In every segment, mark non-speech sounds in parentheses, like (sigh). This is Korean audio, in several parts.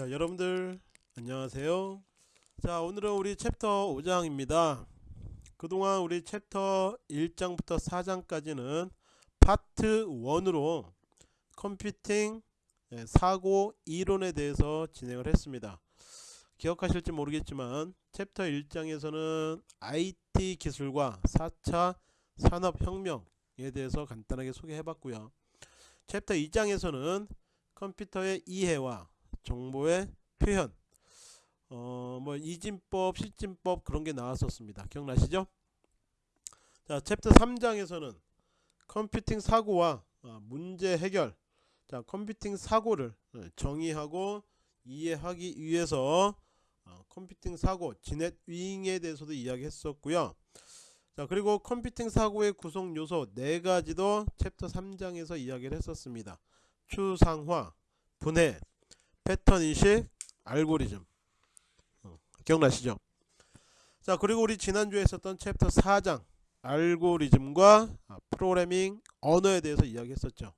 자 여러분들 안녕하세요. 자 오늘은 우리 챕터 5장입니다. 그동안 우리 챕터 1장부터 4장까지는 파트 1으로 컴퓨팅 예, 사고 이론에 대해서 진행을 했습니다. 기억하실지 모르겠지만 챕터 1장에서는 IT 기술과 4차 산업혁명에 대해서 간단하게 소개해 봤고요. 챕터 2장에서는 컴퓨터의 이해와 정보의 표현. 어 뭐 이진법 십진법 그런게 나왔었습니다. 기억나시죠? 자 챕터 3장에서는 컴퓨팅 사고와 어, 문제 해결 자 컴퓨팅 사고를 어, 정의하고 이해하기 위해서 어, 컴퓨팅 사고 지넷 윙에 대해서도 이야기했었고요. 자 그리고 컴퓨팅 사고의 구성 요소 네 가지도 챕터 3장에서 이야기를 했었습니다. 추상화 분해 패턴 인식 알고리즘. 어, 기억나시죠? 자 그리고 우리 지난주에 있었던 챕터 4장 알고리즘과 아, 프로그래밍 언어에 대해서 이야기했었죠.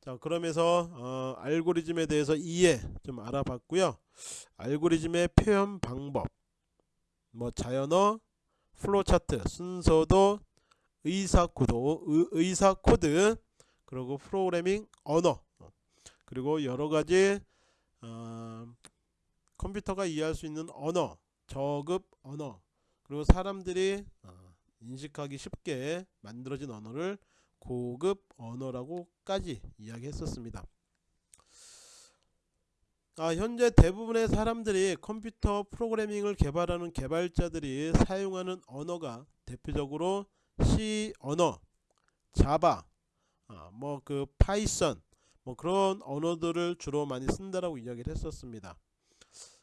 자 그러면서 어, 알고리즘에 대해서 이해 좀 알아봤고요. 알고리즘의 표현 방법 뭐 자연어 플로차트 순서도 의사코드 의사코드 그리고 프로그래밍 언어 그리고 여러가지 어, 컴퓨터가 이해할 수 있는 언어 저급 언어 그리고 사람들이 어, 인식하기 쉽게 만들어진 언어를 고급 언어라고까지 이야기했었습니다. 아, 현재 대부분의 사람들이 컴퓨터 프로그래밍을 개발하는 개발자들이 사용하는 언어가 대표적으로 C 언어, 자바, 아, 뭐그 파이썬, 뭐 그런 언어들을 주로 많이 쓴다라고 이야기를 했었습니다.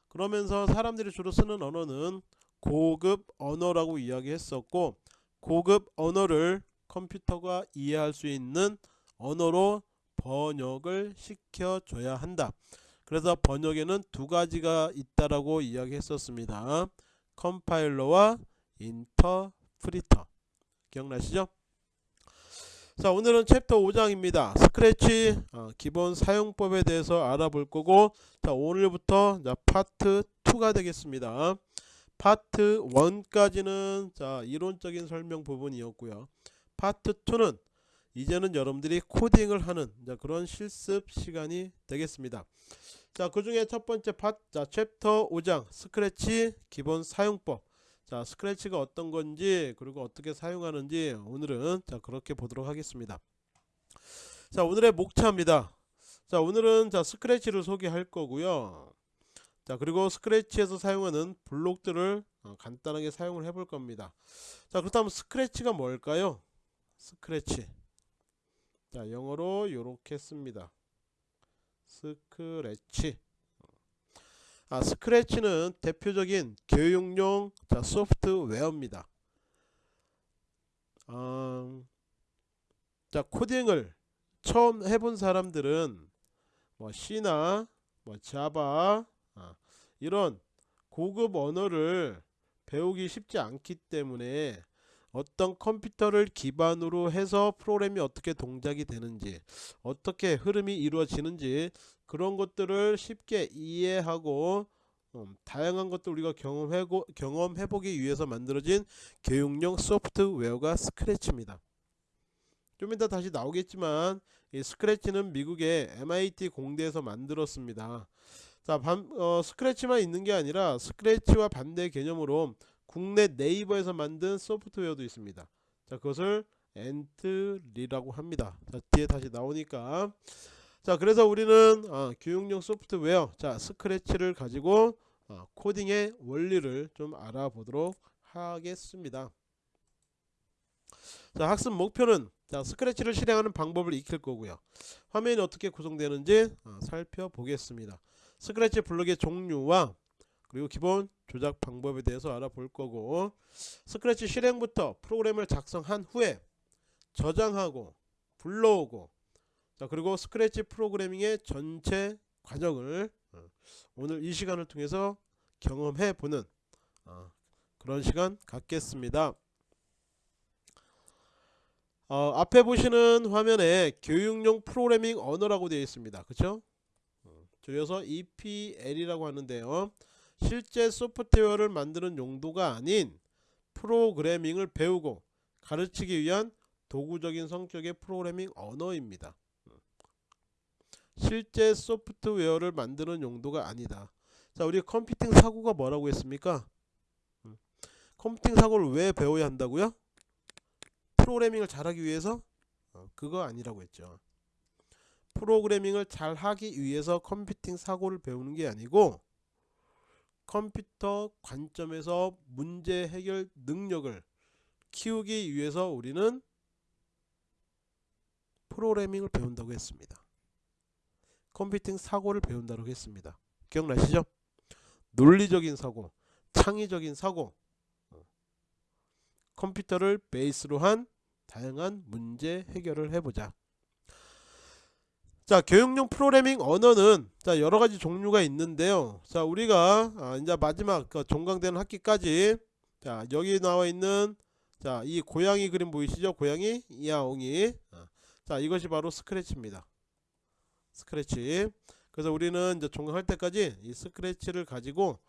그러면서 사람들이 주로 쓰는 언어는 고급 언어라고 이야기했었고 고급 언어를 컴퓨터가 이해할 수 있는 언어로 번역을 시켜줘야 한다. 그래서 번역에는 두 가지가 있다라고 이야기했었습니다. 컴파일러와 인터프리터. 기억나시죠? 자 오늘은 챕터 5장입니다. 스크래치 어, 기본 사용법에 대해서 알아볼 거고 자 오늘부터 자 파트 2가 되겠습니다. 파트 1까지는 자 이론적인 설명 부분이었고요. 파트 2는 이제는 여러분들이 코딩을 하는 자, 그런 실습 시간이 되겠습니다. 자, 그 중에 첫 번째 파, 자, 챕터 5장 스크래치 기본 사용법. 자, 스크래치가 어떤 건지 그리고 어떻게 사용하는지 오늘은 자, 그렇게 보도록 하겠습니다. 자, 오늘의 목차입니다. 자, 오늘은 자, 스크래치를 소개할 거고요. 자, 그리고 스크래치에서 사용하는 블록들을 어, 간단하게 사용을 해볼 겁니다. 자, 그렇다면 스크래치가 뭘까요? 스크래치. 자 영어로 이렇게 씁니다 스크래치 아 스크래치는 대표적인 교육용 자, 소프트웨어입니다. 어, 자 코딩을 처음 해본 사람들은 뭐 C나 뭐 자바 아, 이런 고급 언어를 배우기 쉽지 않기 때문에 어떤 컴퓨터를 기반으로 해서 프로그램이 어떻게 동작이 되는지 어떻게 흐름이 이루어지는지 그런 것들을 쉽게 이해하고 음, 다양한 것들 우리가 경험해고, 경험해보기 위해서 만들어진 교육용 소프트웨어가 스크래치입니다. 좀 이따 다시 나오겠지만 이 스크래치는 미국의 MIT 공대에서 만들었습니다. 자, 반, 어, 스크래치만 있는 게 아니라 스크래치와 반대 개념으로 국내 네이버에서 만든 소프트웨어도 있습니다. 자, 그것을 엔트리라고 합니다. 자, 뒤에 다시 나오니까 자, 그래서 우리는 어, 교육용 소프트웨어 자, 스크래치를 가지고 어, 코딩의 원리를 좀 알아보도록 하겠습니다. 자, 학습 목표는 자, 스크래치를 실행하는 방법을 익힐 거고요. 화면이 어떻게 구성되는지 어, 살펴보겠습니다. 스크래치 블록의 종류와 그리고 기본 조작 방법에 대해서 알아볼 거고 스크래치 실행부터 프로그램을 작성한 후에 저장하고 불러오고 자 그리고 스크래치 프로그래밍의 전체 과정을 어, 오늘 이 시간을 통해서 경험해 보는 어, 그런 시간 갖겠습니다. 어, 앞에 보시는 화면에 교육용 프로그래밍 언어라고 되어 있습니다. 그쵸? 줄여서 EPL이라고 하는데요. 실제 소프트웨어를 만드는 용도가 아닌 프로그래밍을 배우고 가르치기 위한 도구적인 성격의 프로그래밍 언어입니다. 실제 소프트웨어를 만드는 용도가 아니다. 자, 우리 컴퓨팅 사고가 뭐라고 했습니까? 음. 컴퓨팅 사고를 왜 배워야 한다고요? 프로그래밍을 잘하기 위해서? 어, 그거 아니라고 했죠. 프로그래밍을 잘하기 위해서 컴퓨팅 사고를 배우는 게 아니고 컴퓨터 관점에서 문제 해결 능력을 키우기 위해서 우리는 프로그래밍을 배운다고 했습니다. 컴퓨팅 사고를 배운다고 했습니다. 기억나시죠? 논리적인 사고, 창의적인 사고, 어. 컴퓨터를 베이스로 한 다양한 문제 해결을 해보자. 자 교육용 프로그래밍 언어는 자 여러가지 종류가 있는데요. 자 우리가 아, 이제 마지막 그 종강되는 학기까지 자 여기 나와 있는 자 이 고양이 그림 보이시죠? 고양이? 이야옹이. 아, 자 이것이 바로 스크래치입니다. 스크래치. 그래서 우리는 이제 종강할 때까지 이 스크래치를 가지고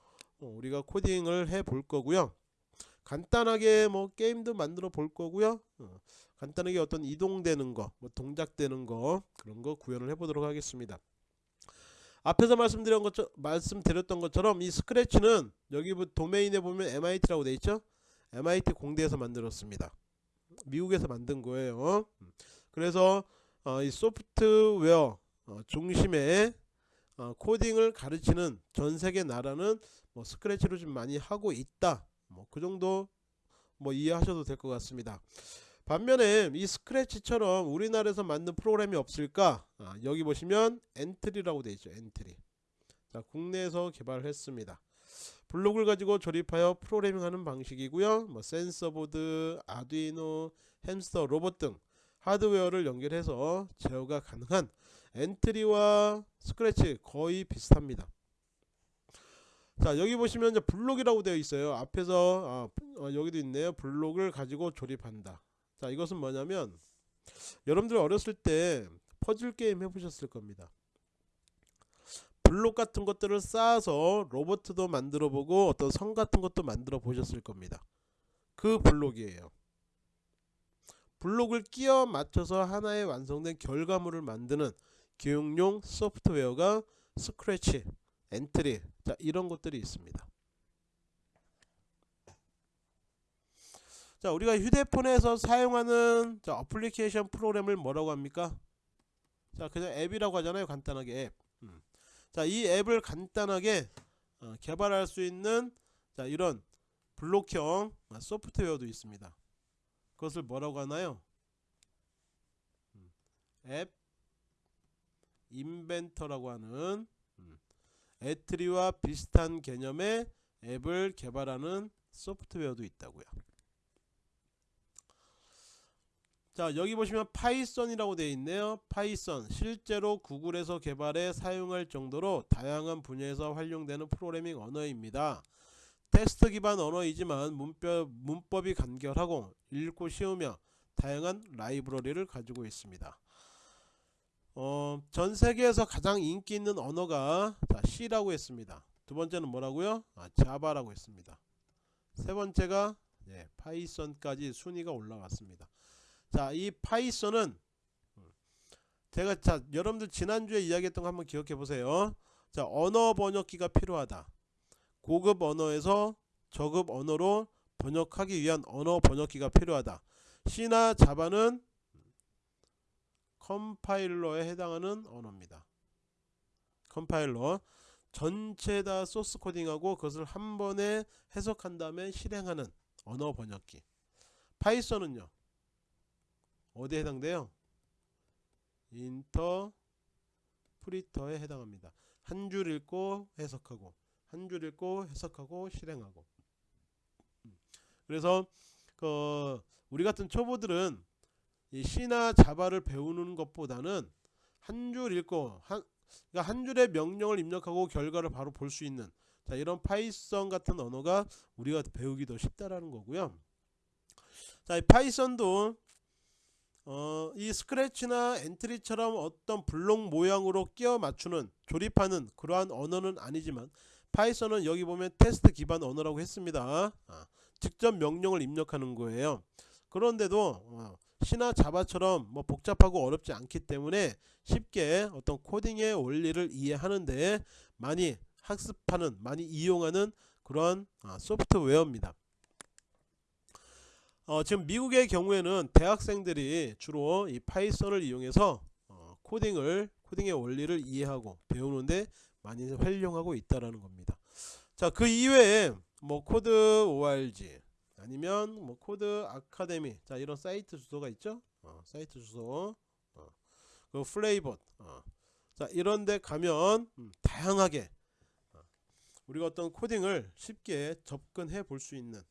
어, 우리가 코딩을 해 볼 거고요 간단하게 뭐 게임도 만들어 볼 거고요 어, 간단하게 어떤 이동되는 거, 뭐 동작되는 거 그런 거 구현을 해보도록 하겠습니다. 앞에서 말씀드린 것 말씀드렸던 것처럼 이 스크래치는 여기 도메인에 보면 MIT라고 돼 있죠. MIT 공대에서 만들었습니다. 미국에서 만든 거예요. 그래서 어, 이 소프트웨어 어, 중심의 어, 코딩을 가르치는 전 세계 나라는 뭐 스크래치로 좀 많이 하고 있다. 뭐 그 정도 뭐 이해하셔도 될 것 같습니다. 반면에 이 스크래치처럼 우리나라에서 만든 프로그램이 없을까? 아, 여기 보시면 엔트리라고 되어 있죠 엔트리. 자 국내에서 개발했습니다. 블록을 가지고 조립하여 프로그래밍하는 방식이고요. 뭐 센서보드 아두이노 햄스터 로봇 등 하드웨어를 연결해서 제어가 가능한 엔트리와 스크래치 거의 비슷합니다 자 여기 보시면 이제 블록이라고 되어 있어요. 앞에서 아, 어, 여기도 있네요. 블록을 가지고 조립한다. 자 이것은 뭐냐면 여러분들 어렸을 때 퍼즐 게임 해보셨을 겁니다. 블록 같은 것들을 쌓아서 로보트도 만들어 보고 어떤 성 같은 것도 만들어 보셨을 겁니다. 그 블록이에요. 블록을 끼워 맞춰서 하나의 완성된 결과물을 만드는 교육용 소프트웨어가 스크래치, 엔트리 자 이런 것들이 있습니다 자 우리가 휴대폰에서 사용하는 자, 어플리케이션 프로그램을 뭐라고 합니까 자 그냥 앱이라고 하잖아요 간단하게 앱 음. 자이 앱을 간단하게 어, 개발할 수 있는 자 이런 블록형 아, 소프트웨어도 있습니다 그것을 뭐라고 하나요 음. 앱 인벤터라고 하는 음. 엔트리와 비슷한 개념의 앱을 개발하는 소프트웨어도 있다고요. 자 여기 보시면 파이썬이라고 되어 있네요. 파이썬 실제로 구글에서 개발해 사용할 정도로 다양한 분야에서 활용되는 프로그래밍 언어입니다. 텍스트 기반 언어이지만 문법, 문법이 간결하고 읽기 쉬우며 다양한 라이브러리를 가지고 있습니다 어, 전 세계에서 가장 인기 있는 언어가 자, C라고 했습니다 두 번째는 뭐라고요 아, 자바라고 했습니다 세 번째가 예, 파이썬까지 순위가 올라갔습니다 자, 이 파이썬은 제가 자, 여러분들 지난주에 이야기했던 거 한번 기억해 보세요. 자, 언어 번역기가 필요하다. 고급 언어에서 저급 언어로 번역하기 위한 언어 번역기가 필요하다. C나 자바는 컴파일러에 해당하는 언어입니다. 컴파일러 전체 다 소스 코딩하고 그것을 한 번에 해석한 다음에 실행하는 언어 번역기. 파이썬은요. 어디에 해당돼요? 인터프리터에 해당합니다. 한 줄 읽고 해석하고 한 줄 읽고 해석하고 실행하고 그래서 그 우리 같은 초보들은 이 C나 자바를 배우는 것보다는 한 줄 읽고 한, 그러니까 한 줄의 명령을 입력하고 결과를 바로 볼 수 있는 자 이런 파이썬 같은 언어가 우리가 배우기 더 쉽다라는 거고요. 자, 이 파이썬도 어, 이 스크래치나 엔트리처럼 어떤 블록 모양으로 끼워 맞추는 조립하는 그러한 언어는 아니지만 파이썬은 여기 보면 텍스트 기반 언어라고 했습니다. 아, 직접 명령을 입력하는 거예요. 그런데도 어, C나 자바처럼 뭐 복잡하고 어렵지 않기 때문에 쉽게 어떤 코딩의 원리를 이해하는데 많이 학습하는 많이 이용하는 그런 아, 소프트웨어입니다. 어, 지금 미국의 경우에는 대학생들이 주로 이 파이썬을 이용해서 어, 코딩을 코딩의 원리를 이해하고 배우는데 많이 활용하고 있다라는 겁니다. 자, 그 이외에 뭐 Code org 아니면 뭐 Code Academy 자 이런 사이트 주소가 있죠. 어, 사이트 주소 어, 그 플레이봇 어. 자 이런데 가면 음, 다양하게 어, 우리가 어떤 코딩을 쉽게 접근해 볼 수 있는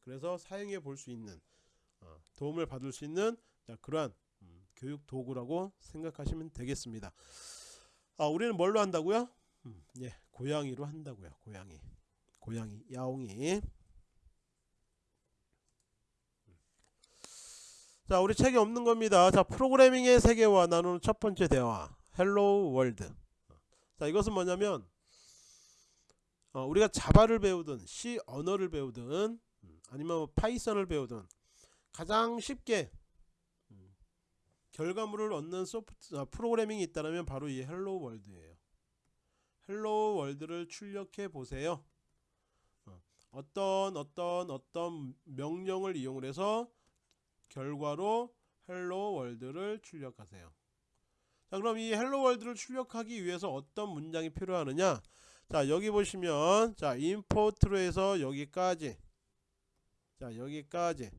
그래서 사용해 볼 수 있는 어, 도움을 받을 수 있는 자, 그러한 음, 교육 도구라고 생각하시면 되겠습니다. 아, 우리는 뭘로 한다고요? 음, 예, 고양이로 한다고요. 고양이, 고양이, 야옹이. 자, 우리 책에 없는 겁니다. 자, 프로그래밍의 세계와 나누는 첫 번째 대화. Hello World. 자, 이것은 뭐냐면 어, 우리가 자바를 배우든 C 언어를 배우든 음, 아니면 뭐 파이썬을 배우든 가장 쉽게 음, 결과물을 얻는 소프트 아, 프로그래밍이 있다면 바로 이 Hello World예요. Hello World를 출력해 보세요. 어, 어떤 어떤 어떤 명령을 이용을 해서 결과로 Hello World를 출력하세요. 자, 그럼 이 Hello World를 출력하기 위해서 어떤 문장이 필요하느냐? 자, 여기 보시면 자, import로 해서 여기까지. 자, 여기까지.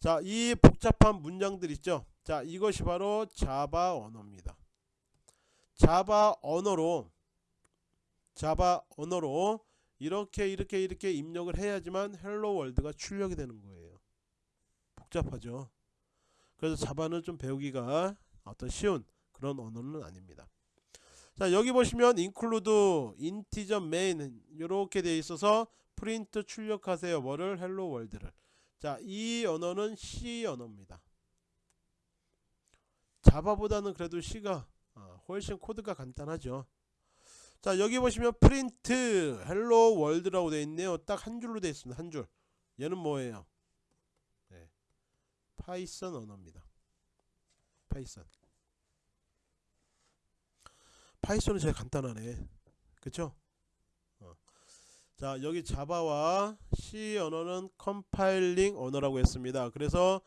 자, 이 복잡한 문장들 있죠? 자, 이것이 바로 자바 언어입니다. 자바 언어로 자바 언어로 이렇게 이렇게 이렇게 입력을 해야지만 Hello World가 출력이 되는 거예요. 복잡하죠. 그래서 자바는 좀 배우기가 어떤 쉬운 그런 언어는 아닙니다. 자 여기 보시면 include, integer, main 이렇게 되어 있어서 프린트 출력하세요. 뭐를 Hello World를. 자 이 언어는 C 언어입니다. 자바보다는 그래도 C가 어, 훨씬 코드가 간단하죠. 자 여기 보시면 print Hello World라고 되어 있네요. 딱 한 줄로 되어 있습니다. 한 줄. 얘는 뭐예요? 파이썬 언어입니다. 파이썬. 파이썬은 제일 간단하네. 그쵸? 어. 자 여기 자바와 C 언어는 compiling 언어라고 했습니다. 그래서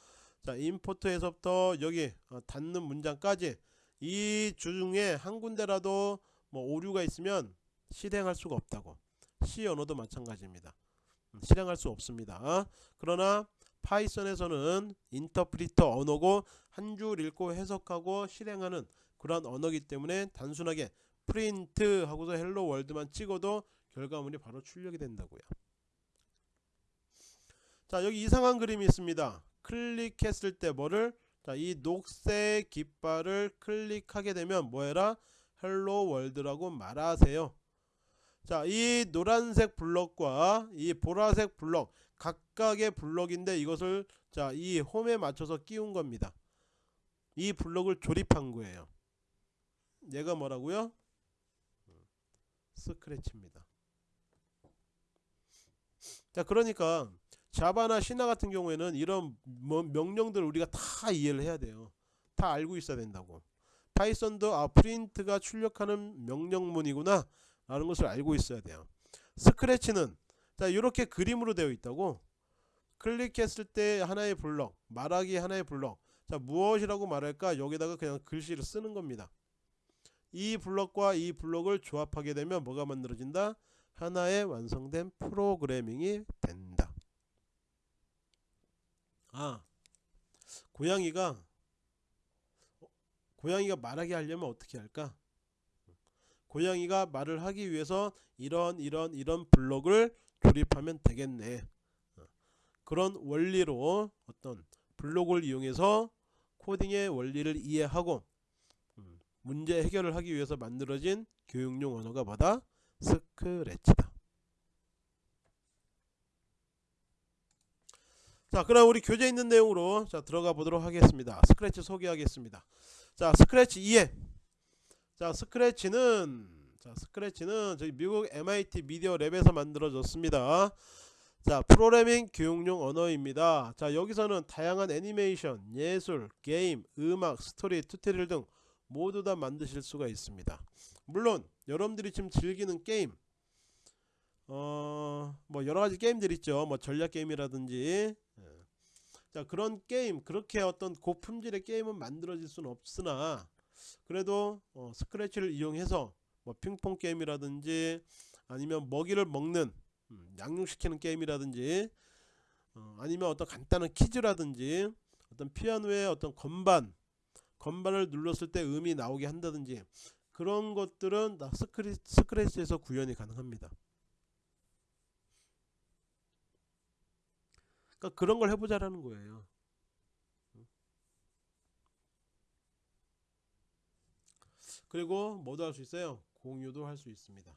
자 import에서부터 여기 어, 닫는 문장까지 이 중에 한 군데라도 뭐 오류가 있으면 실행할 수가 없다고. C 언어도 마찬가지입니다. 음, 실행할 수 없습니다. 그러나 파이썬에서는 인터프리터 언어고 한 줄 읽고 해석하고 실행하는 그런 언어기 때문에 단순하게 프린트 하고서 Hello World만 찍어도 결과물이 바로 출력이 된다고요. 자 여기 이상한 그림이 있습니다. 클릭했을 때 뭐를 자 이 녹색 깃발을 클릭하게 되면 뭐해라 Hello World라고 말하세요. 자 이 노란색 블럭과 이 보라색 블럭 각각의 블럭인데 이것을 자 이 홈에 맞춰서 끼운 겁니다. 이 블럭을 조립한 거예요. 얘가 뭐라고요? 스크래치입니다. 자 그러니까 자바나 C나 같은 경우에는 이런 뭐 명령들을 우리가 다 이해를 해야 돼요. 다 알고 있어야 된다고. 파이썬도 아 print가 출력하는 명령문이구나 라는 것을 알고 있어야 돼요. 스크래치는 자 이렇게 그림으로 되어 있다고? 클릭했을 때 하나의 블럭 말하기 하나의 블럭. 자 무엇이라고 말할까? 여기다가 그냥 글씨를 쓰는 겁니다. 이 블럭과 이 블럭을 조합하게 되면 뭐가 만들어진다? 하나의 완성된 프로그래밍이 된다. 아 고양이가 고양이가 말하게 하려면 어떻게 할까 고양이가 말을 하기 위해서 이런 이런 이런 블럭을 조립하면 되겠네. 어, 그런 원리로 어떤 블록을 이용해서 코딩의 원리를 이해하고 음, 문제 해결을 하기 위해서 만들어진 교육용 언어가 뭐다? 스크래치다. 자 그럼 우리 교재 있는 내용으로 자 들어가 보도록 하겠습니다. 스크래치 소개하겠습니다. 자 스크래치 2에 자 스크래치는 자 스크래치는 저희 미국 MIT 미디어 랩에서 만들어졌습니다. 자 프로그래밍 교육용 언어입니다. 자 여기서는 다양한 애니메이션 예술 게임 음악 스토리 tutorial 등 모두 다 만드실 수가 있습니다. 물론 여러분들이 지금 즐기는 게임 어 뭐 여러가지 게임들 있죠. 뭐 전략 게임이라든지. 예. 자 그런 게임 그렇게 어떤 고품질의 게임은 만들어질 수는 없으나 그래도 어, 스크래치를 이용해서 뭐 핑퐁 게임이라든지 아니면 먹이를 먹는 음, 양육시키는 게임이라든지 어, 아니면 어떤 간단한 퀴즈라든지 어떤 피아노의 어떤 건반 건반을 눌렀을 때 음이 나오게 한다든지 그런 것들은 다 스크리, 스크래치에서 구현이 가능합니다. 그러니까 그런 걸 해보자라는 거예요. 그리고 뭐도 할 수 있어요? 공유도 할 수 있습니다.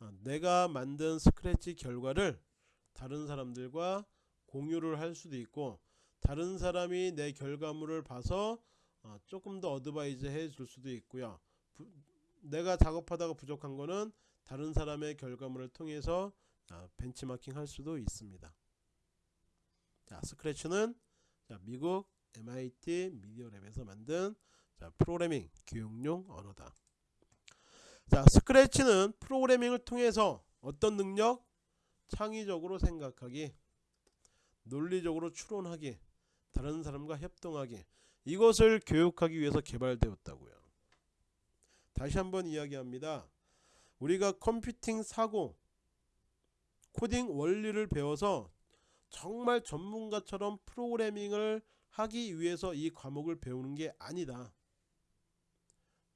아, 내가 만든 스크래치 결과를 다른 사람들과 공유를 할 수도 있고 다른 사람이 내 결과물을 봐서 어, 조금 더 advise 해줄 수도 있고요. 부, 내가 작업하다가 부족한 거는 다른 사람의 결과물을 통해서 아, 벤치마킹 할 수도 있습니다. 자, 스크래치는 자, 미국 MIT 미디어랩에서 만든 자, 프로그래밍 교육용 언어다. 자, 스크래치는 프로그래밍을 통해서 어떤 능력? 창의적으로 생각하기, 논리적으로 추론하기, 다른 사람과 협동하기, 이것을 교육하기 위해서 개발되었다고요. 다시 한번 이야기합니다. 우리가 컴퓨팅 사고, 코딩 원리를 배워서 정말 전문가처럼 프로그래밍을 하기 위해서 이 과목을 배우는 게 아니다.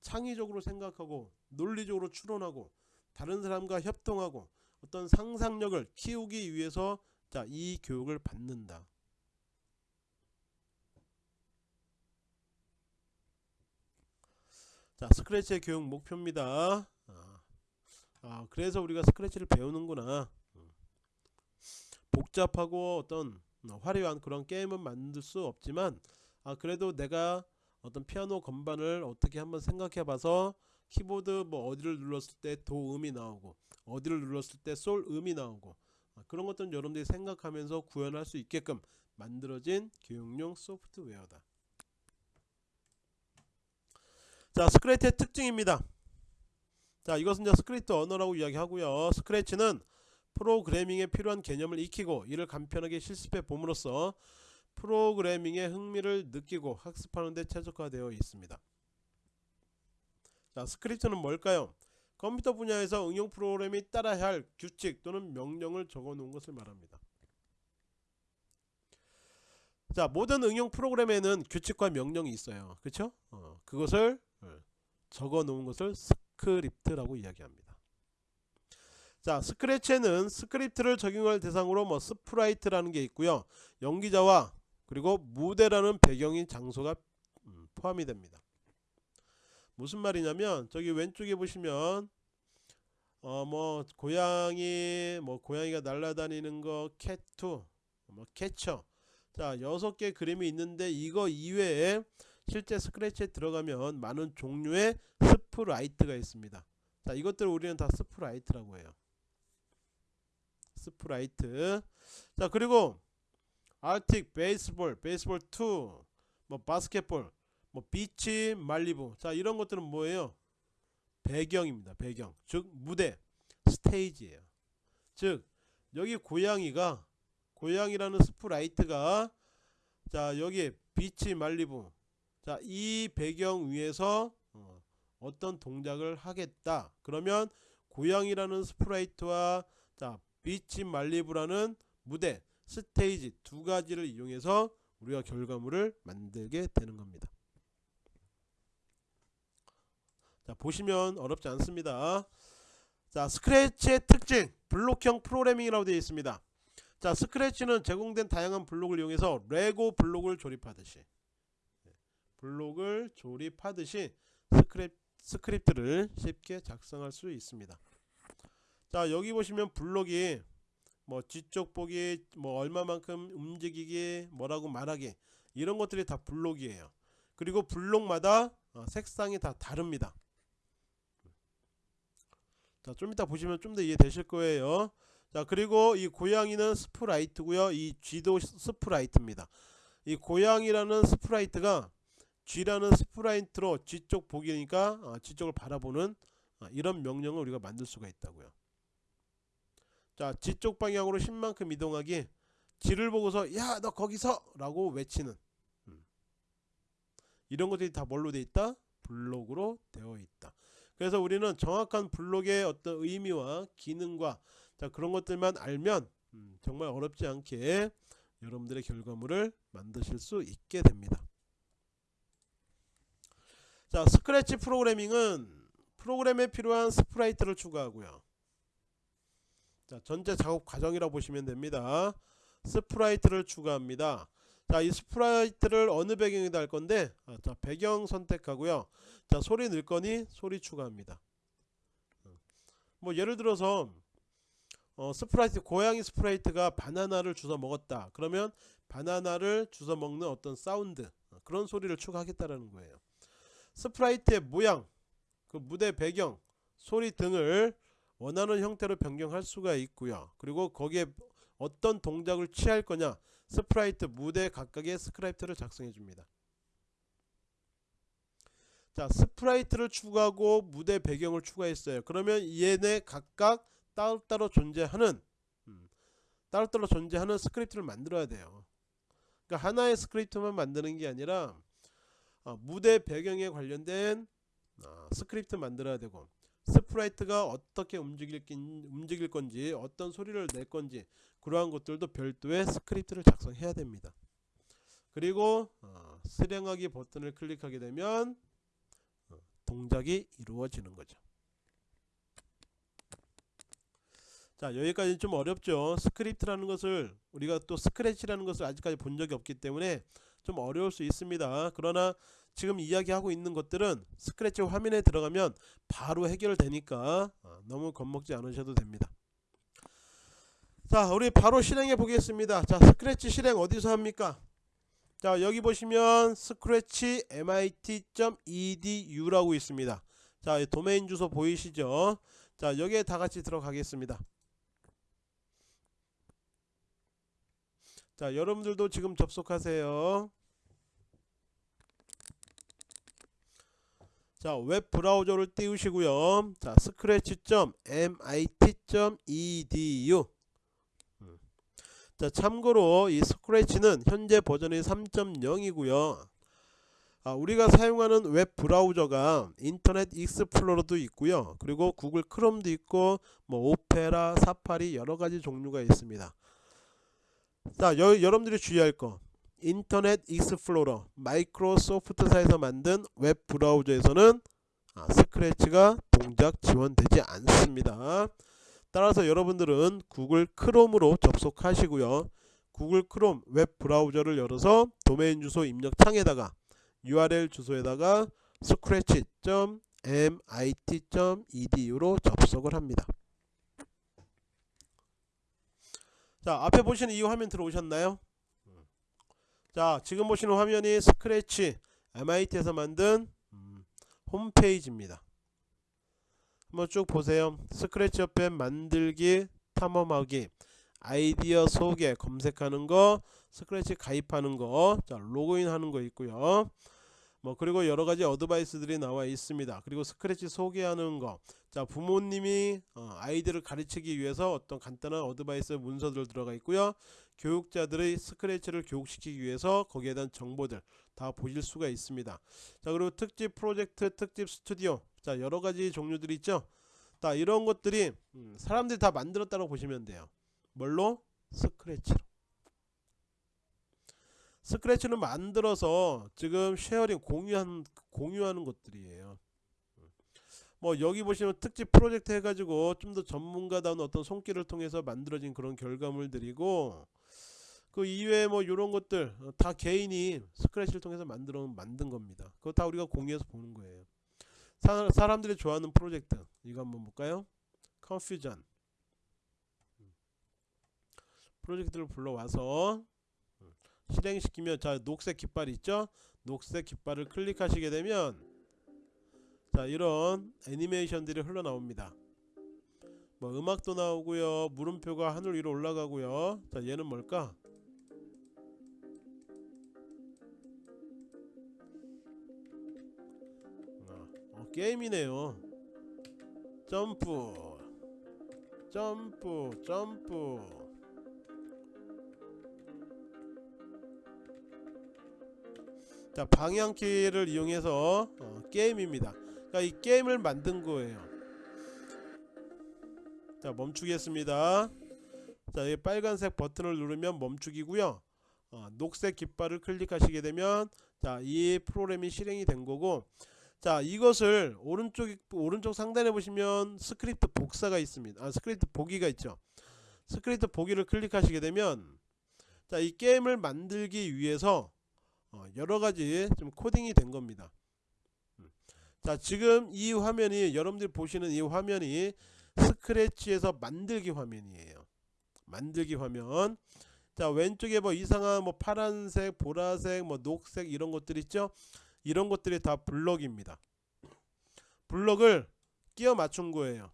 창의적으로 생각하고 논리적으로 추론하고 다른 사람과 협동하고 어떤 상상력을 키우기 위해서 자, 이 교육을 받는다. 자, 스크래치의 교육 목표입니다. 아, 아, 그래서 우리가 스크래치를 배우는구나. 음. 복잡하고 어떤 화려한 그런 게임은 만들 수 없지만 아 그래도 내가 어떤 피아노 건반을 어떻게 한번 생각해 봐서 키보드 뭐 어디를 눌렀을 때 도 음이 나오고 어디를 눌렀을 때 솔 음이 나오고 아, 그런 것들은 여러분들이 생각하면서 구현할 수 있게끔 만들어진 교육용 소프트웨어다. 자 스크래치의 특징입니다. 자 이것은 이제 스크립트 언어라고 이야기하고요. 스크래치는 프로그래밍에 필요한 개념을 익히고 이를 간편하게 실습해 봄으로써 프로그래밍의 흥미를 느끼고 학습하는 데 최적화되어 있습니다. 자, 스크립트는 뭘까요? 컴퓨터 분야에서 응용 프로그램이 따라야 할 규칙 또는 명령을 적어 놓은 것을 말합니다. 자, 모든 응용 프로그램에는 규칙과 명령이 있어요. 그렇죠? 어, 그것을 어, 적어 놓은 것을 스크립트라고 이야기합니다. 자, 스크래치에는 스크립트를 적용할 대상으로 뭐 sprite라는 게 있고요. 연기자와 그리고 무대라는 배경인 장소가 음, 포함이 됩니다. 무슨 말이냐면 저기 왼쪽에 보시면 어 뭐 고양이 뭐 고양이가 날아다니는 거 캣투 뭐 캐쳐 자 여섯 개 그림이 있는데 이거 이외에 실제 스크래치에 들어가면 많은 종류의 스프라이트가 있습니다. 자 이것들 우리는 다 스프라이트라고 해요. 스프라이트 자 그리고 Arctic Baseball Baseball 2 뭐 Basketball 뭐 Beach Malibu. 자 이런 것들은 뭐예요? 배경입니다 배경. 즉 무대 스테이지예요. 즉 여기 고양이가 고양이라는 스프라이트가 자 여기 Beach Malibu. 자 이 배경 위에서 어, 어떤 동작을 하겠다. 그러면 고양이라는 스프라이트와 자 Beach Malibu라는 무대 스테이지 두 가지를 이용해서 우리가 결과물을 만들게 되는 겁니다. 자 보시면 어렵지 않습니다. 자 스크래치의 특징 블록형 프로그래밍이라고 되어 있습니다. 자 스크래치는 제공된 다양한 블록을 이용해서 레고 블록을 조립하듯이 네, 블록을 조립하듯이 스크립, 스크립트를 쉽게 작성할 수 있습니다. 자 여기 보시면 블록이 뭐 쥐쪽 보기 뭐 얼마만큼 움직이기 뭐라고 말하기 이런 것들이 다 블록이에요. 그리고 블록마다 어, 색상이 다 다릅니다. 자 좀 이따 보시면 좀 더 이해되실 거예요. 자 그리고 이 고양이는 스프라이트고요. 이 쥐도 스프라이트입니다. 이 고양이라는 스프라이트가 쥐라는 스프라이트로 쥐쪽 보기니까 어, 쥐쪽을 바라보는 어, 이런 명령을 우리가 만들 수가 있다고요 자 쥐쪽 방향으로 10만큼 이동하기 쥐를 보고서 야 너 거기서! 라고 외치는. 음. 이런 것들이 다 뭘로 돼 있다? 블록으로 되어 있다. 그래서 우리는 정확한 블록의 어떤 의미와 기능과 자 그런 것들만 알면 음, 정말 어렵지 않게 여러분들의 결과물을 만드실 수 있게 됩니다. 자 스크래치 프로그래밍은 프로그램에 필요한 스프라이트를 추가하고요 자, 전체 작업 과정이라고 보시면 됩니다. 스프라이트를 추가합니다. 자, 이 스프라이트를 어느 배경에다 할 건데, 아, 자, 배경 선택하고요. 자, 소리 넣을 거니 소리 추가합니다. 뭐 예를 들어서 어, 스프라이트 고양이 스프라이트가 바나나를 주워 먹었다. 그러면 바나나를 주워 먹는 어떤 사운드 어, 그런 소리를 추가하겠다라는 거예요. 스프라이트의 모양, 그 무대 배경, 소리 등을 원하는 형태로 변경할 수가 있고요. 그리고 거기에 어떤 동작을 취할 거냐 스프라이트 무대 각각의 스크립트를 작성해 줍니다. 자 스프라이트를 추가하고 무대 배경을 추가했어요. 그러면 얘네 각각 따로따로 존재하는 음, 따로따로 존재하는 스크립트를 만들어야 돼요. 그러니까 하나의 스크립트만 만드는 게 아니라 어, 무대 배경에 관련된 어, 스크립트 만들어야 되고 스프라이트가 어떻게 움직일, 움직일 건지 어떤 소리를 낼 건지 그러한 것들도 별도의 스크립트를 작성해야 됩니다. 그리고 어, 실행하기 버튼을 클릭하게 되면 어, 동작이 이루어지는 거죠. 자 여기까지 좀 어렵죠. 스크립트라는 것을 우리가 또 스크래치라는 것을 아직까지 본 적이 없기 때문에 좀 어려울 수 있습니다. 그러나 지금 이야기하고 있는 것들은 스크래치 화면에 들어가면 바로 해결되니까 어, 너무 겁먹지 않으셔도 됩니다. 자 우리 바로 실행해 보겠습니다. 자 스크래치 실행 어디서 합니까? 자 여기 보시면 스크래치 mit.edu 라고 있습니다. 자 도메인 주소 보이시죠? 자 여기에 다같이 들어가겠습니다. 자 여러분들도 지금 접속하세요 자, 웹 브라우저를 띄우시고요. 자, scratch.mit.edu 음. 자, 참고로 이 스크래치는 현재 버전이 3.0이고요. 아, 우리가 사용하는 웹 브라우저가 인터넷 익스플로러도 있고요. 그리고 구글 크롬도 있고 뭐 오페라, 사파리 여러 가지 종류가 있습니다. 자, 여, 여러분들이 주의할 거 인터넷 익스플로러 마이크로소프트사에서 만든 웹 브라우저에서는 아, 스크래치가 동작 지원되지 않습니다. 따라서 여러분들은 구글 크롬으로 접속하시고요. 구글 크롬 웹 브라우저를 열어서 도메인 주소 입력 창에다가 URL 주소에다가 scratch.mit.edu로 접속을 합니다. 자 앞에 보시는 이 화면 들어오셨나요 자 지금 보시는 화면이 스크래치 MIT에서 만든 음, 홈페이지입니다. 한번 쭉 보세요. 스크래치 옆에 만들기 탐험하기 아이디어 소개 검색하는 거 스크래치 가입하는 거 자 로그인 하는 거 있고요. 뭐 그리고 여러 가지 어드바이스들이 나와 있습니다. 그리고 스크래치 소개하는 거 자 부모님이 어, 아이들을 가르치기 위해서 어떤 간단한 어드바이스 문서들 들어가 있고요 교육자들의 스크래치를 교육시키기 위해서 거기에 대한 정보들 다 보실 수가 있습니다. 자 그리고 특집 프로젝트 특집 스튜디오. 자 여러가지 종류들이 있죠? 자 이런 것들이 음, 사람들이 다 만들었다고 보시면 돼요. 뭘로? 스크래치로. 스크래치는 만들어서 지금 sharing 공유한, 공유하는 것들이에요. 뭐 여기 보시면 특집 프로젝트 해가지고 좀 더 전문가다운 어떤 손길을 통해서 만들어진 그런 결과물들이고 그 이외에 뭐 이런 것들 어, 다 개인이 스크래치를 통해서 만들어 만든 겁니다. 그거 다 우리가 공유해서 보는 거예요. 사, 사람들이 좋아하는 프로젝트 이거 한번 볼까요? 컨퓨전 프로젝트를 불러와서 음, 실행시키면 자 녹색 깃발 있죠 녹색 깃발을 클릭하시게 되면 자 이런 애니메이션들이 흘러나옵니다 뭐 음악도 나오고요 물음표가 하늘 위로 올라가고요 자 얘는 뭘까 게임이네요. 점프. 점프 점프. 자 방향키를 이용해서 어, 게임입니다. 그러니까 이 게임을 만든 거예요. 자 멈추겠습니다. 자 이 빨간색 버튼을 누르면 멈춰지고요. 어, 녹색 깃발을 클릭하시게 되면 자 이 프로그램이 실행이 된 거고 자 이것을 오른쪽 오른쪽 상단에 보시면 스크립트 복사가 있습니다. 아 스크립트 보기가 있죠. 스크립트 보기를 클릭하시게 되면 자 이 게임을 만들기 위해서 어, 여러가지 좀 코딩이 된 겁니다. 음. 자 지금 이 화면이 여러분들이 보시는 이 화면이 스크래치에서 만들기 화면이에요. 만들기 화면. 자 왼쪽에 뭐 이상한 뭐 파란색 보라색 뭐 녹색 이런 것들 있죠 이런 것들이 다 블럭입니다 블럭을 끼워 맞춘 거예요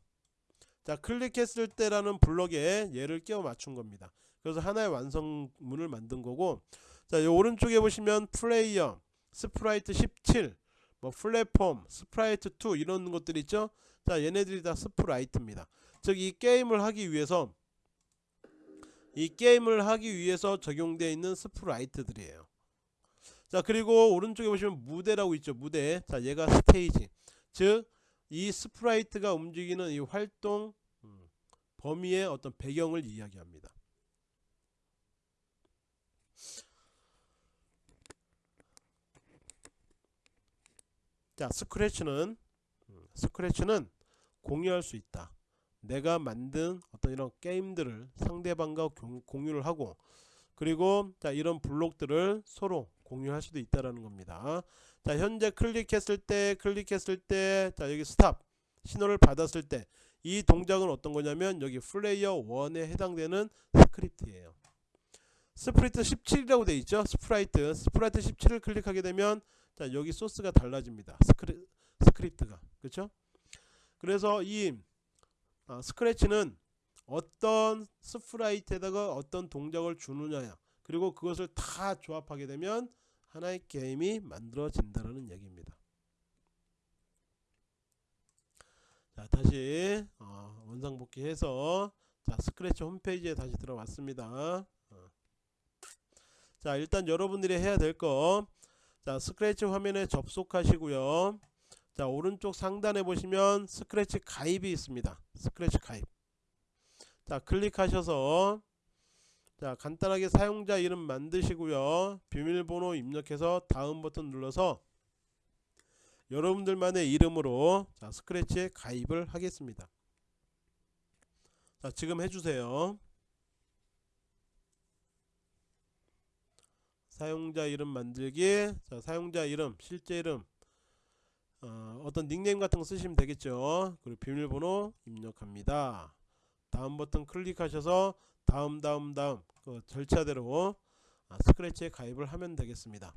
자 클릭했을 때라는 블럭에 얘를 끼워 맞춘 겁니다 그래서 하나의 완성문을 만든 거고 자, 요 오른쪽에 보시면 플레이어, sprite 17, 뭐 플랫폼, sprite 2 이런 것들 있죠? 자, 얘네들이 다 sprite입니다. 즉 이 게임을 하기 위해서 이 게임을 하기 위해서 적용되어 있는 sprite들이에요. 자, 그리고 오른쪽에 보시면 무대라고 있죠. 무대. 자, 얘가 스테이지. 즉 이 sprite가 움직이는 이 활동 음, 범위의 어떤 배경을 이야기합니다. 자 스크래치는 음, 스크래치는 공유할 수 있다 내가 만든 어떤 이런 게임들을 상대방과 공유를 하고 그리고 자 이런 블록들을 서로 공유할 수도 있다라는 겁니다. 자 현재 클릭했을 때 클릭했을 때 자 여기 stop 신호를 받았을 때 이 동작은 어떤 거냐면 여기 플레이어 1에 해당되는 스크립트예요. sprite 17이라고 되어 있죠? sprite. Sprite 17을 클릭하게 되면 자 여기 소스가 달라집니다. 스크리, 스크립트가. 그렇죠? 그래서 이 아, 스크래치는 어떤 sprite에다가 어떤 동작을 주느냐 그리고 그것을 다 조합하게 되면 하나의 게임이 만들어진다는 얘기입니다. 자 다시 어, 원상복귀해서 자 스크래치 홈페이지에 다시 들어왔습니다. 어. 자 일단 여러분들이 해야 될 거 자 스크래치 화면에 접속하시고요 자 오른쪽 상단에 보시면 스크래치 가입이 있습니다 스크래치 가입 자 클릭하셔서 자 간단하게 사용자 이름 만드시고요. 비밀번호 입력해서 다음 버튼 눌러서 여러분들만의 이름으로 자 스크래치에 가입을 하겠습니다. 자 지금 해주세요. 사용자 이름 만들기 자 사용자 이름 실제 이름 어, 어떤 닉네임 같은 거 쓰시면 되겠죠. 그리고 비밀번호 입력합니다. 다음 버튼 클릭하셔서 다음 다음 다음 그 절차대로 아, 스크래치에 가입을 하면 되겠습니다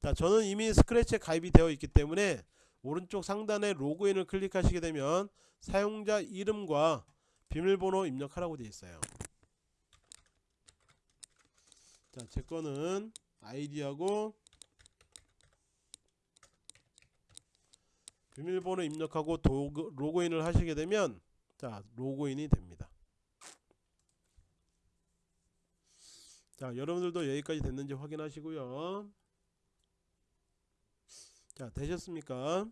자 저는 이미 스크래치에 가입이 되어 있기 때문에 오른쪽 상단에 로그인을 클릭하시게 되면 사용자 이름과 비밀번호 입력하라고 되어 있어요 자, 제 거는 아이디하고 비밀번호 입력하고 도그, 로그인을 하시게 되면 자, 로그인이 됩니다. 자, 여러분들도 여기까지 됐는지 확인하시고요. 자, 되셨습니까?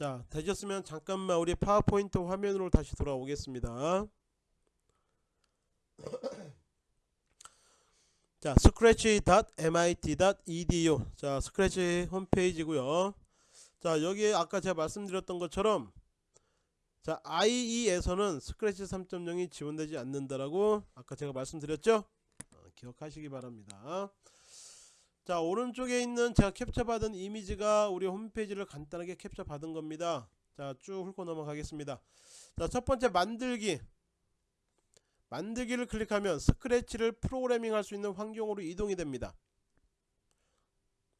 자 되셨으면 잠깐만 우리 파워포인트 화면으로 다시 돌아오겠습니다 (clears throat) 자 scratch.mit.edu 자 스크래치 홈페이지고요 자 여기 아까 제가 말씀드렸던 것처럼 자 IE에서는 스크래치 3.0이 지원되지 않는다라고 아까 제가 말씀드렸죠 어, 기억하시기 바랍니다 자 오른쪽에 있는 제가 캡처 받은 이미지가 우리 홈페이지를 간단하게 캡처 받은 겁니다 자, 쭉 훑고 넘어가겠습니다. 자, 첫 번째 만들기. 만들기를 클릭하면 스크래치를 프로그래밍 할 수 있는 환경으로 이동이 됩니다.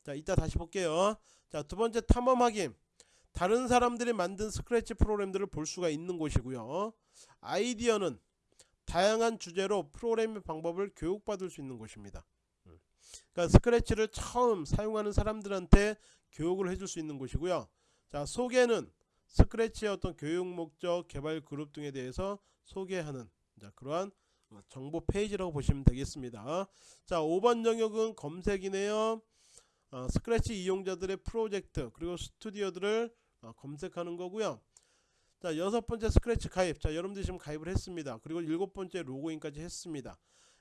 자, 이따 다시 볼게요. 자, 두 번째 탐험하기. 다른 사람들이 만든 스크래치 프로그램들을 볼 수가 있는 곳이고요. 아이디어는 다양한 주제로 프로그래밍 방법을 교육받을 수 있는 곳입니다. 그러니까 스크래치를 처음 사용하는 사람들한테 교육을 해줄 수 있는 곳이고요. 자, 소개는 스크래치의 어떤 교육 목적, 개발 그룹 등에 대해서 소개하는 자, 그러한 정보 페이지라고 보시면 되겠습니다. 자, 5번 영역은 검색이네요. 어, 스크래치 이용자들의 프로젝트 그리고 스튜디오들을 어, 검색하는 거고요. 자 여섯 번째 스크래치 가입 자 여러분들이 지금 가입을 했습니다. 그리고 일곱 번째 로그인까지 했습니다.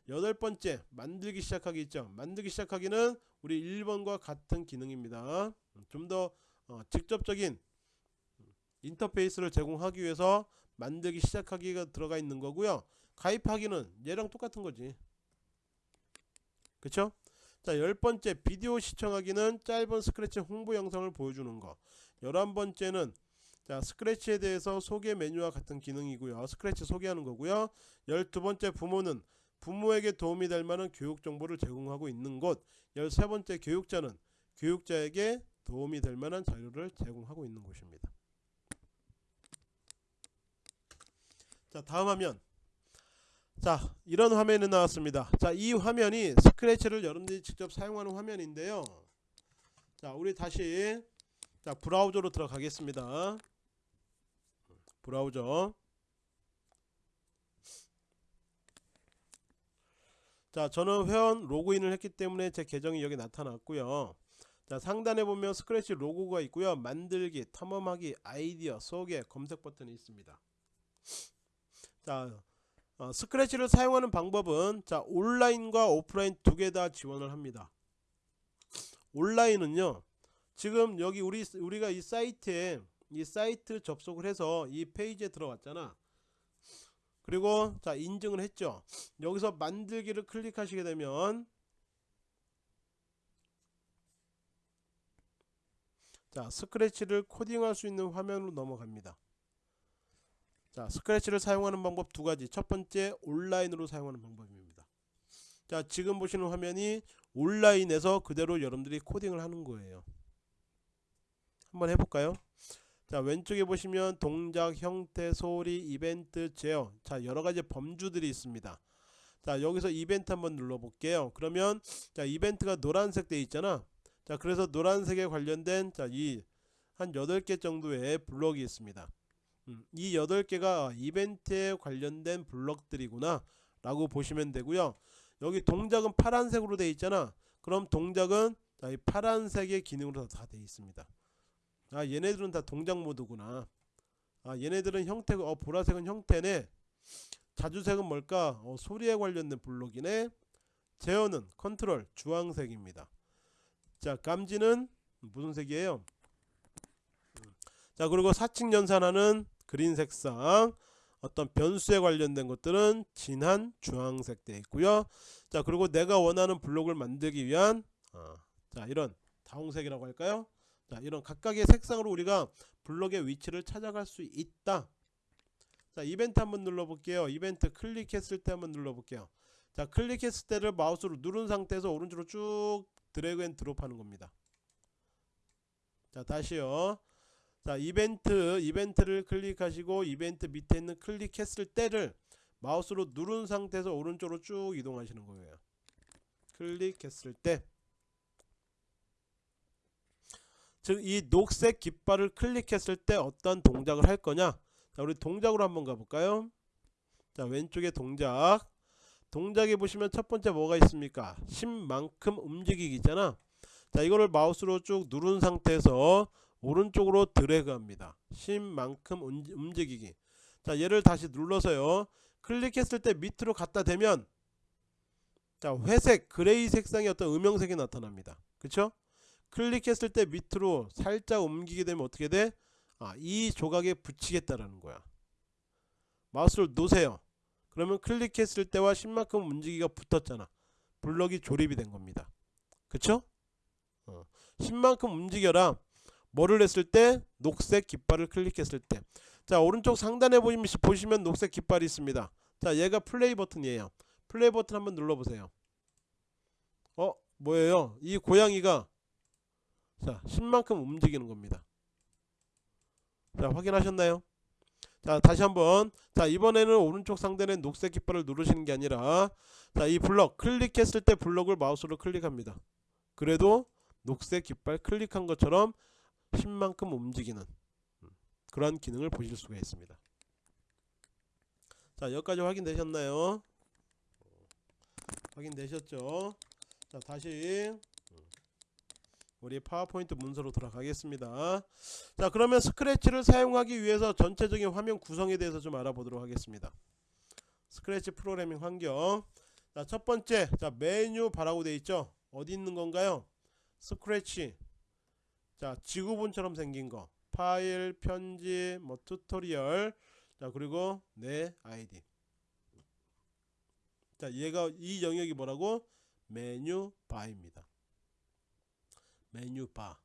여덟 번째 만들기 시작하기 있죠. 만들기 시작하기는 우리 1번과 같은 기능입니다. 좀더 어, 직접적인 인터페이스를 제공하기 위해서 만들기 시작하기가 들어가 있는 거고요. 가입하기는 얘랑 똑같은 거지. 그쵸? 자, 열 번째 비디오 시청하기는 짧은 스크래치 홍보 영상을 보여주는 거. 열한 번째는 자, 스크래치에 대해서 소개 메뉴와 같은 기능이고요. 스크래치 소개하는 거고요. 열두 번째 부모는 부모에게 도움이 될 만한 교육 정보를 제공하고 있는 곳. 열세 번째 교육자는 교육자에게 도움이 될 만한 자료를 제공하고 있는 곳입니다. 자, 다음 화면. 자 이런 화면이 나왔습니다. 자 이 화면이 스크래치를 여러분들이 직접 사용하는 화면인데요. 자 우리 다시 자 브라우저로 들어가겠습니다. 브라우저. 자 저는 회원 로그인을 했기 때문에 제 계정이 여기 나타났고요. 자 상단에 보면 스크래치 로고가 있고요. 만들기 탐험하기 아이디어 소개 검색 버튼이 있습니다. 자 어, 스크래치를 사용하는 방법은 자 온라인과 오프라인 두 개 다 지원을 합니다. 온라인은요. 지금 여기 우리 우리가 이 사이트에 이 사이트 접속을 해서 이 페이지에 들어왔잖아. 그리고 자 인증을 했죠. 여기서 만들기를 클릭하시게 되면 자 스크래치를 코딩할 수 있는 화면으로 넘어갑니다. 자 스크래치를 사용하는 방법 두 가지. 첫 번째 온라인으로 사용하는 방법입니다. 자 지금 보시는 화면이 온라인에서 그대로 여러분들이 코딩을 하는 거예요. 한번 해볼까요? 자 왼쪽에 보시면 동작 형태 소리 이벤트 제어. 자 여러가지 범주들이 있습니다. 자 여기서 이벤트 한번 눌러 볼게요. 그러면 자 이벤트가 노란색 돼 있잖아. 자 그래서 노란색에 관련된 자이 한 8개 정도의 블록이 있습니다 음, 이 8개가 이벤트에 관련된 블럭들이구나 라고 보시면 되고요. 여기 동작은 파란색으로 되어 있잖아. 그럼 동작은 이 파란색의 기능으로 다 되어 있습니다. 아 얘네들은 다 동작 모드구나. 아 얘네들은 형태가 어 보라색은 형태네. 자주색은 뭘까? 어, 소리에 관련된 블록이네. 제어는 컨트롤 주황색입니다. 자 감지는 무슨 색이에요? 음. 자 그리고 사칙 연산하는 그린 색상 어떤 변수에 관련된 것들은 진한 주황색 되어 있고요. 자 그리고 내가 원하는 블록을 만들기 위한 어, 자 이런 다홍색이라고 할까요? 자 이런 각각의 색상으로 우리가 블록의 위치를 찾아갈 수 있다. 자 이벤트 한번 눌러 볼게요. 이벤트 클릭했을 때 한번 눌러 볼게요. 자 클릭했을 때를 마우스로 누른 상태에서 오른쪽으로 쭉 drag and drop 하는 겁니다. 자 다시요 자 이벤트 이벤트를 클릭하시고 이벤트 밑에 있는 클릭했을 때를 마우스로 누른 상태에서 오른쪽으로 쭉 이동하시는 거예요. 클릭했을 때. 즉 이 녹색 깃발을 클릭했을 때 어떤 동작을 할 거냐? 자 우리 동작으로 한번 가볼까요? 자 왼쪽에 동작. 동작에 보시면 첫 번째 뭐가 있습니까? 10만큼 움직이기 있잖아. 자 이거를 마우스로 쭉 누른 상태에서 오른쪽으로 드래그 합니다. 10만큼 움직이기. 자 얘를 다시 눌러서요. 클릭했을 때 밑으로 갖다 대면 자 회색 그레이 색상의 어떤 음영색이 나타납니다. 그쵸? 클릭했을 때 밑으로 살짝 옮기게 되면 어떻게 돼? 아, 이 조각에 붙이겠다라는 거야. 마우스를 놓으세요. 그러면 클릭했을 때와 10만큼 움직이기가 붙었잖아. 블럭이 조립이 된 겁니다. 그쵸? 어. 10만큼 움직여라 뭐를 했을 때 녹색 깃발을 클릭했을 때. 자 오른쪽 상단에 보시면, 녹색 깃발이 있습니다. 자 얘가 플레이 버튼이에요. 플레이 버튼 한번 눌러보세요. 어 뭐예요? 이 고양이가 자 10만큼 움직이는 겁니다. 자 확인하셨나요? 자 다시 한번 자 이번에는 오른쪽 상단에 녹색 깃발을 누르시는 게 아니라 자 이 블럭 클릭했을 때 블럭을 마우스로 클릭합니다. 그래도 녹색 깃발 클릭한 것처럼 10만큼 움직이는 그러한 기능을 보실 수가 있습니다. 자 여기까지 확인되셨나요? 확인되셨죠? 자 다시 우리 파워포인트 문서로 돌아가겠습니다. 자 그러면 스크래치를 사용하기 위해서 전체적인 화면 구성에 대해서 좀 알아보도록 하겠습니다. 스크래치 프로그래밍 환경 자 첫번째 자 메뉴 바라고 되어 있죠 어디 있는 건가요 스크래치 자 지구본처럼 생긴 거. 파일 편집 뭐 tutorial. 자 그리고 내 아이디. 자 얘가 이 영역이 뭐라고? 메뉴 바입니다. 메뉴 바.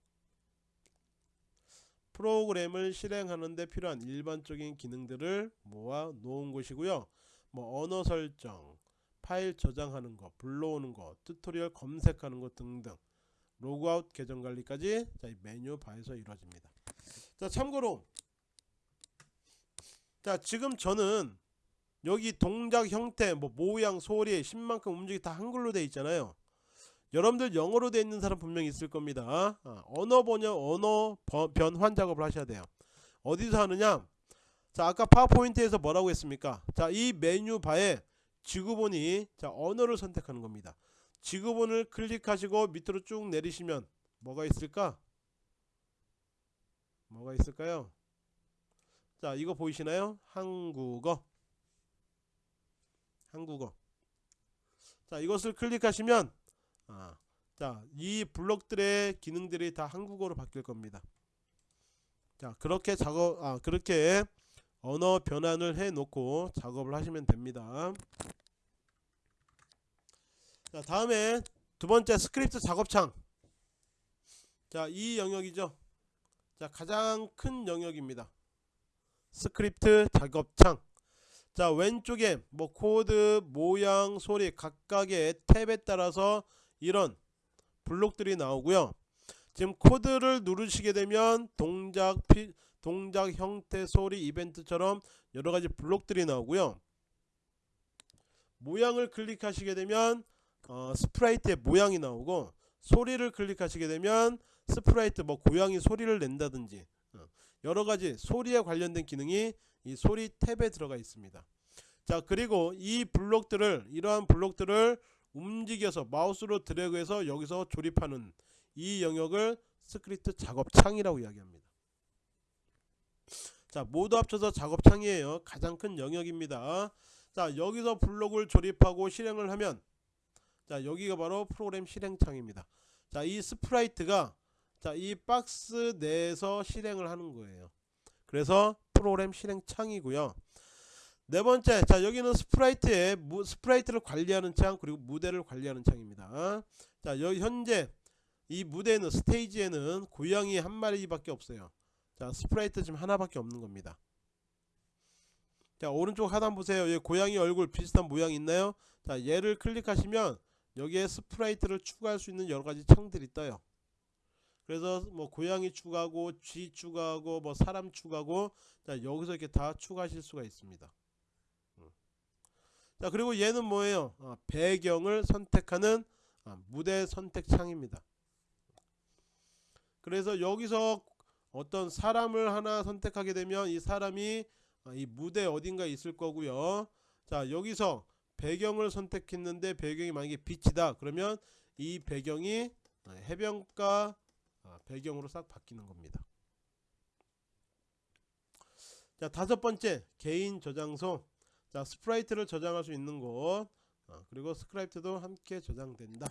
프로그램을 실행하는데 필요한 일반적인 기능들을 모아 놓은 곳이고요. 뭐 언어 설정 파일 저장하는 거 불러오는 거 tutorial 검색하는 거 등등 로그아웃 계정 관리까지 자, 이 메뉴 바에서 이루어집니다. 자 참고로 자 지금 저는 여기 동작 형태 뭐 모양 소리 10만큼 움직이 다 한글로 돼 있잖아요. 여러분들 영어로 돼 있는 사람 분명히 있을 겁니다. 아, 언어 번역 언어 번- 변환 작업을 하셔야 돼요. 어디서 하느냐? 자 아까 파워포인트에서 뭐라고 했습니까? 자 이 메뉴 바에 지구본이 자 언어를 선택하는 겁니다 지구본을 클릭하시고 밑으로 쭉 내리시면 뭐가 있을까? 뭐가 있을까요? 자 이거 보이시나요? 한국어. 한국어. 자 이것을 클릭하시면 아, 자이 블록들의 기능들이 다 한국어로 바뀔 겁니다. 자 그렇게 작업 아 그렇게 언어 변환을 해 놓고 작업을 하시면 됩니다 자 다음에 두 번째 스크립트 작업창. 자 이 영역이죠. 자 가장 큰 영역입니다. 스크립트 작업창. 자 왼쪽에 뭐 코드 모양 소리 각각의 탭에 따라서 이런 블록들이 나오고요. 지금 코드를 누르시게 되면 동작 피, 동작 형태 소리 이벤트처럼 여러가지 블록들이 나오고요. 모양을 클릭하시게 되면 어, sprite의 모양이 나오고 소리를 클릭하시게 되면 sprite 뭐 고양이 소리를 낸다든지 어, 여러가지 소리에 관련된 기능이 이 소리 탭에 들어가 있습니다. 자 그리고 이 블록들을 이러한 블록들을 움직여서 마우스로 드래그해서 여기서 조립하는 이 영역을 스크립트 작업창이라고 이야기합니다. 자 모두 합쳐서 작업창이에요. 가장 큰 영역입니다. 자 여기서 블록을 조립하고 실행을 하면 자 여기가 바로 프로그램 실행창입니다. 자 이 sprite가 자 이 박스 내에서 실행을 하는 거예요. 그래서 프로그램 실행창이고요. 네 번째 자 여기는 sprite의 무, sprite를 관리하는 창 그리고 무대를 관리하는 창입니다. 자 여기 현재 이 무대는 스테이지에는 고양이 한 마리밖에 없어요. 자 sprite 지금 하나밖에 없는 겁니다. 자 오른쪽 하단 보세요. 여기 고양이 얼굴 비슷한 모양 있나요? 자 얘를 클릭하시면 여기에 sprite를 추가할 수 있는 여러가지 창들이 떠요. 그래서 뭐 고양이 추가하고 쥐 추가하고 뭐 사람 추가하고 자 여기서 이렇게 다 추가하실 수가 있습니다. 음. 자 그리고 얘는 뭐예요? 아, 배경을 선택하는 아, 무대 선택 창입니다. 그래서 여기서 어떤 사람을 하나 선택하게 되면 이 사람이 아, 이 무대 어딘가 있을 거고요. 자 여기서 배경을 선택했는데 배경이 만약에 beach다 그러면 이 배경이 아, 해변가 아, 배경으로 싹 바뀌는 겁니다. 자 다섯 번째 개인 저장소. 자 sprite를 저장할 수 있는 곳. 아, 그리고 스크립트도 함께 저장된다.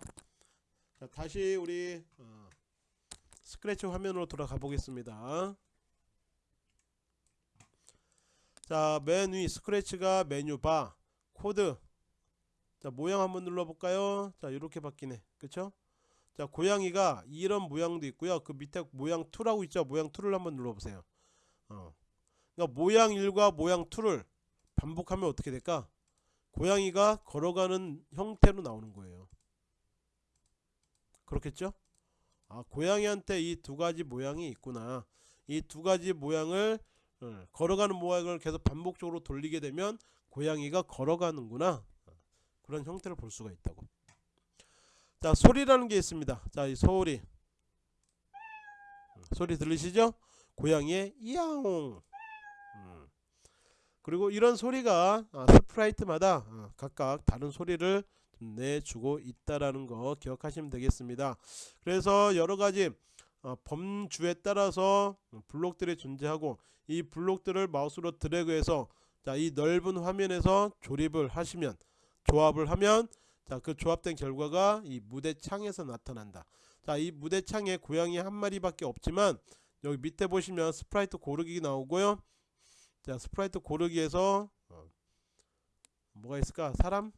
자 다시 우리 어, 스크래치 화면으로 돌아가 보겠습니다. 자맨 위 스크래치가 메뉴 바 코드 자 모양 한번 눌러볼까요? 자 이렇게 바뀌네. 그쵸? 자 고양이가 이런 모양도 있고요. 그 밑에 모양 2라고 있죠? 모양 2를 한번 눌러보세요. 어. 그러니까 모양 1과 모양 2를 반복하면 어떻게 될까? 고양이가 걸어가는 형태로 나오는 거예요. 그렇겠죠? 아 고양이한테 이 두 가지 모양이 있구나. 이 두 가지 모양을 어, 걸어가는 모양을 계속 반복적으로 돌리게 되면 고양이가 걸어가는구나 그런 형태를 볼 수가 있다고. 자 소리라는 게 있습니다. 자 이 소리. 음, 소리 들리시죠? 고양이의 이야옹. 음. 그리고 이런 소리가 아, 스프라이트마다 아, 각각 다른 소리를 좀 내주고 있다라는 거 기억하시면 되겠습니다. 그래서 여러가지 어, 범주에 따라서 블록들이 존재하고 이 블록들을 마우스로 드래그해서 자 이 넓은 화면에서 조립을 하시면 조합을 하면 자 그 조합된 결과가 이 무대 창에서 나타난다. 자 이 무대 창에 고양이 한 마리밖에 없지만 여기 밑에 보시면 sprite 고르기 나오고요. 자 sprite 고르기에서 어, 뭐가 있을까? 사람?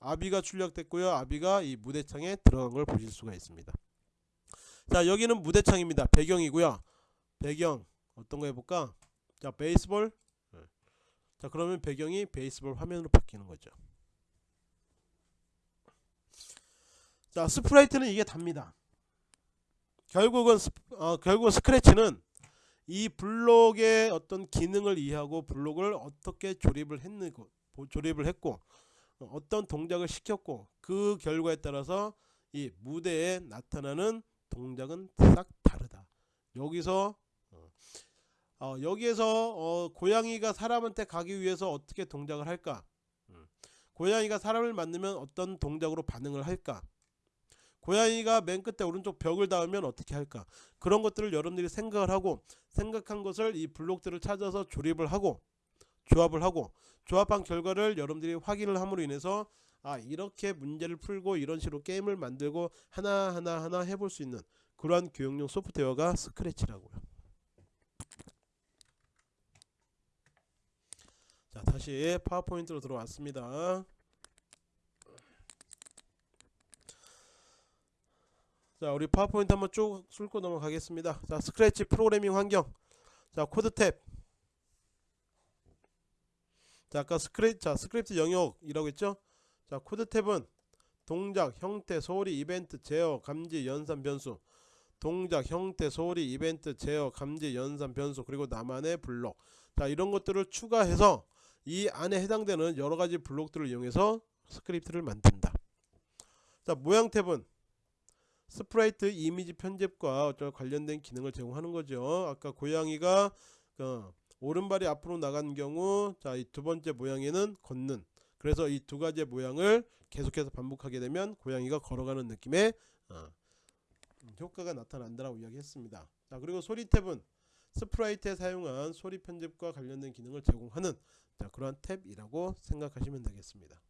Abby가 출력됐고요. Abby가 이 무대창에 들어간 걸 보실 수가 있습니다. 자 여기는 무대창입니다. 배경이고요. 배경 어떤 거 해볼까? 자 baseball. 네. 자 그러면 배경이 baseball 화면으로 바뀌는 거죠 자 sprite는 이게 답니다 결국은 스, 어, 결국 스크래치는 이 블록의 어떤 기능을 이해하고 블록을 어떻게 조립을 했는고 조립을 했고 어, 어떤 동작을 시켰고 그 결과에 따라서 이 무대에 나타나는 동작은 싹 다르다. 여기서 어, 어, 여기에서 어, 고양이가 사람한테 가기 위해서 어떻게 동작을 할까? 음. 고양이가 사람을 만나면 어떤 동작으로 반응을 할까? 고양이가 맨 끝에 오른쪽 벽을 닿으면 어떻게 할까? 그런 것들을 여러분들이 생각을 하고 생각한 것을 이 블록들을 찾아서 조립을 하고 조합을 하고 조합한 결과를 여러분들이 확인을 함으로 인해서 아 이렇게 문제를 풀고 이런 식으로 게임을 만들고 하나하나 하나 해볼 수 있는 그러한 교육용 소프트웨어가 스크래치라고요 자 다시 파워포인트로 들어왔습니다. 자 우리 파워포인트 한번 쭉 훑고 넘어가겠습니다. 자 스크래치 프로그래밍 환경. 자 코드 탭. 자 아까 스크립트 자 스크립트 영역이라고 했죠? 자 코드 탭은 동작 형태 소리 이벤트 제어 감지 연산 변수. 동작 형태 소리 이벤트 제어 감지 연산 변수 그리고 나만의 블록. 자 이런 것들을 추가해서 이 안에 해당되는 여러가지 블록들을 이용해서 스크립트를 만든다. 자 모양 탭은 sprite 이미지 편집과 관련된 기능을 제공하는 거죠. 아까 고양이가 어, 오른발이 앞으로 나간 경우 자 이 두 번째 모양에는 걷는. 그래서 이 두 가지의 모양을 계속해서 반복하게 되면 고양이가 걸어가는 느낌의 어, 효과가 나타난다라고 이야기했습니다. 자 그리고 소리 탭은 sprite에 사용한 소리 편집과 관련된 기능을 제공하는 자 그러한 탭이라고 생각하시면 되겠습니다.